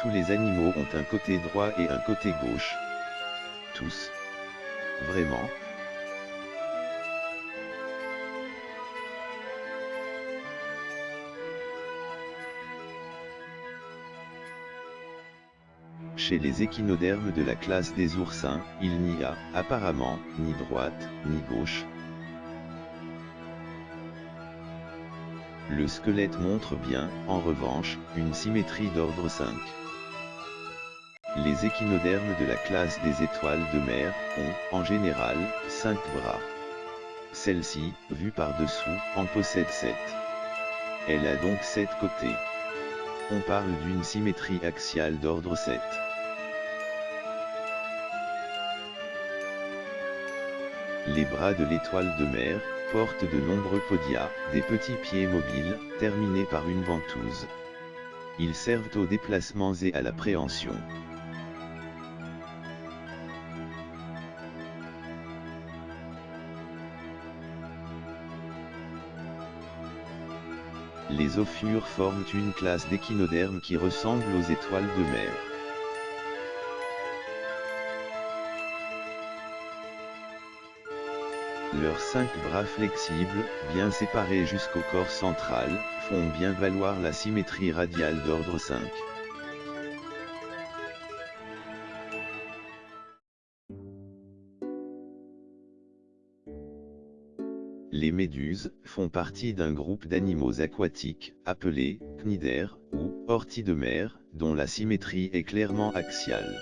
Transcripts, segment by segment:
Tous les animaux ont un côté droit et un côté gauche. Tous. Vraiment Chez les échinodermes de la classe des oursins, il n'y a, apparemment, ni droite, ni gauche. Le squelette montre bien, en revanche, une symétrie d'ordre 5. Les échinodermes de la classe des étoiles de mer ont, en général, 5 bras. Celle-ci, vue par-dessous, en possède 7. Elle a donc 7 côtés. On parle d'une symétrie axiale d'ordre 7. Les bras de l'étoile de mer, portent de nombreux podia, des petits pieds mobiles, terminés par une ventouse. Ils servent aux déplacements et à la préhension. Les ophures forment une classe d'échinodermes qui ressemble aux étoiles de mer. Leurs cinq bras flexibles, bien séparés jusqu'au corps central, font bien valoir la symétrie radiale d'ordre 5. Les méduses font partie d'un groupe d'animaux aquatiques, appelés cnidaires ou orties de mer, dont la symétrie est clairement axiale.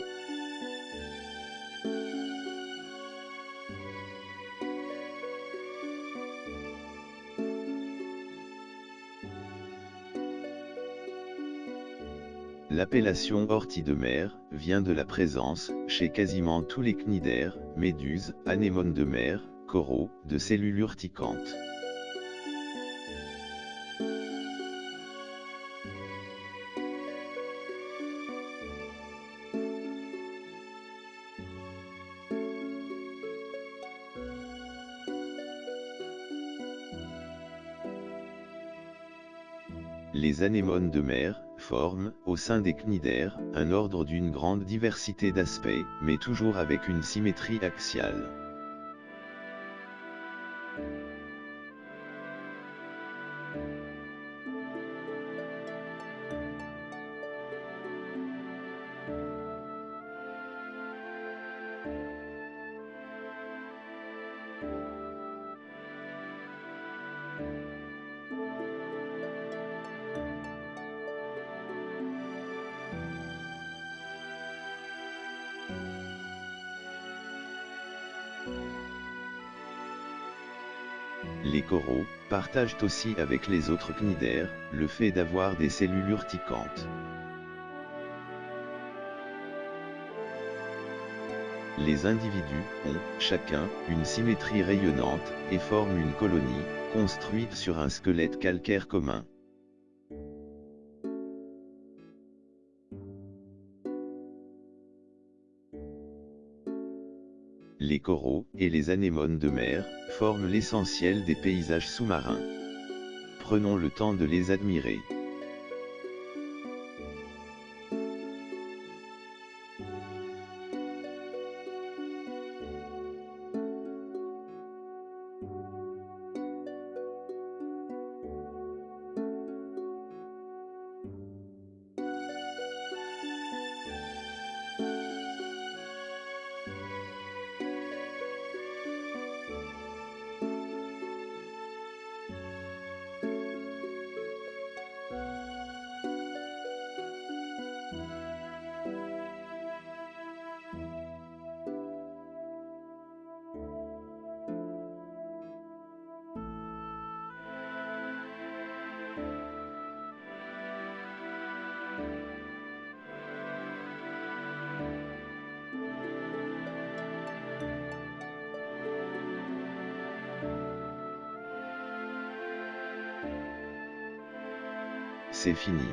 L'appellation ortie de mer vient de la présence, chez quasiment tous les cnidaires, méduses, anémones de mer, coraux, de cellules urticantes. Les anémones de mer, forment, au sein des cnidaires, un ordre d'une grande diversité d'aspects, mais toujours avec une symétrie axiale. thank you Les coraux partagent aussi avec les autres cnidaires le fait d'avoir des cellules urticantes. Les individus ont, chacun, une symétrie rayonnante, et forment une colonie, construite sur un squelette calcaire commun. Les coraux, et les anémones de mer, forment l'essentiel des paysages sous-marins. Prenons le temps de les admirer. C'est fini.